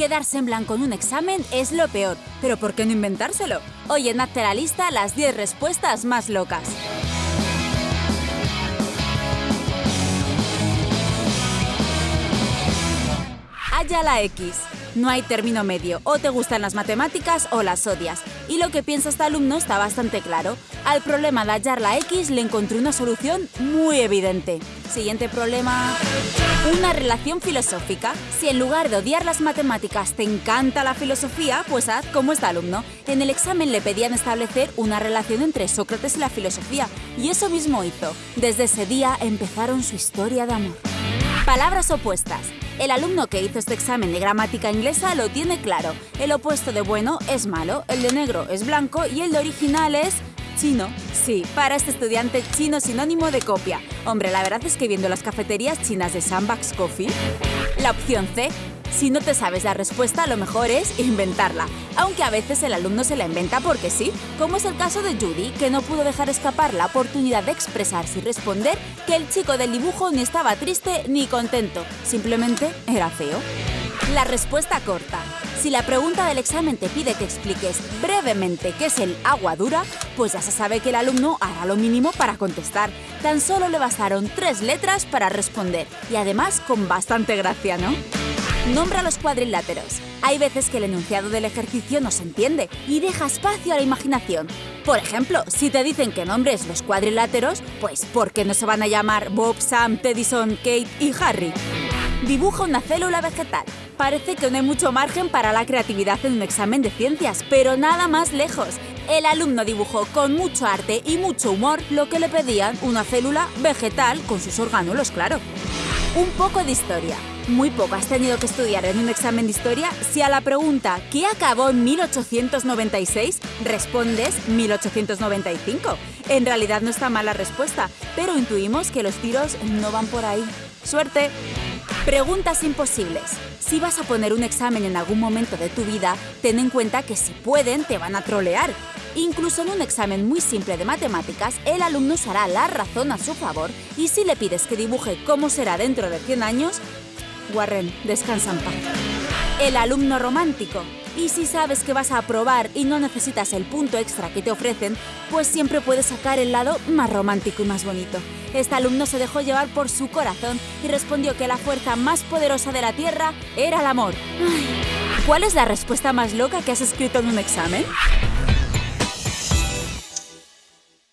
Quedarse en blanco en un examen es lo peor, pero ¿por qué no inventárselo? Hoy en Hazte la lista las 10 respuestas más locas. Haya la X. No hay término medio, o te gustan las matemáticas o las odias. Y lo que piensa este alumno está bastante claro. Al problema de hallar la X le encontré una solución muy evidente. Siguiente problema. Una relación filosófica. Si en lugar de odiar las matemáticas te encanta la filosofía, pues haz como este alumno. En el examen le pedían establecer una relación entre Sócrates y la filosofía, y eso mismo hizo. Desde ese día empezaron su historia de amor. Palabras opuestas. El alumno que hizo este examen de gramática inglesa lo tiene claro. El opuesto de bueno es malo, el de negro es blanco y el de original es chino. Sí, para este estudiante chino sinónimo de copia. Hombre, la verdad es que viendo las cafeterías chinas de Sandbox Coffee, la opción C si no te sabes la respuesta, lo mejor es inventarla, aunque a veces el alumno se la inventa porque sí, como es el caso de Judy, que no pudo dejar escapar la oportunidad de expresarse y responder que el chico del dibujo ni estaba triste ni contento, simplemente era feo. La respuesta corta. Si la pregunta del examen te pide que expliques brevemente qué es el agua dura, pues ya se sabe que el alumno hará lo mínimo para contestar. Tan solo le bastaron tres letras para responder, y además con bastante gracia, ¿no? Nombra los cuadriláteros. Hay veces que el enunciado del ejercicio no se entiende y deja espacio a la imaginación. Por ejemplo, si te dicen que nombres los cuadriláteros, pues ¿por qué no se van a llamar Bob, Sam, Teddyson, Kate y Harry? Dibuja una célula vegetal. Parece que no hay mucho margen para la creatividad en un examen de ciencias, pero nada más lejos. El alumno dibujó con mucho arte y mucho humor lo que le pedían una célula vegetal con sus orgánulos, claro. Un poco de historia. Muy poco has tenido que estudiar en un examen de historia si a la pregunta ¿qué acabó en 1896? respondes 1895. En realidad no está mal la respuesta, pero intuimos que los tiros no van por ahí. ¡Suerte! Preguntas imposibles. Si vas a poner un examen en algún momento de tu vida, ten en cuenta que si pueden te van a trolear. Incluso en un examen muy simple de matemáticas, el alumno usará la razón a su favor y si le pides que dibuje cómo será dentro de 100 años, Warren, descansa en paz. El alumno romántico. Y si sabes que vas a aprobar y no necesitas el punto extra que te ofrecen, pues siempre puedes sacar el lado más romántico y más bonito. Este alumno se dejó llevar por su corazón y respondió que la fuerza más poderosa de la Tierra era el amor. ¿Cuál es la respuesta más loca que has escrito en un examen?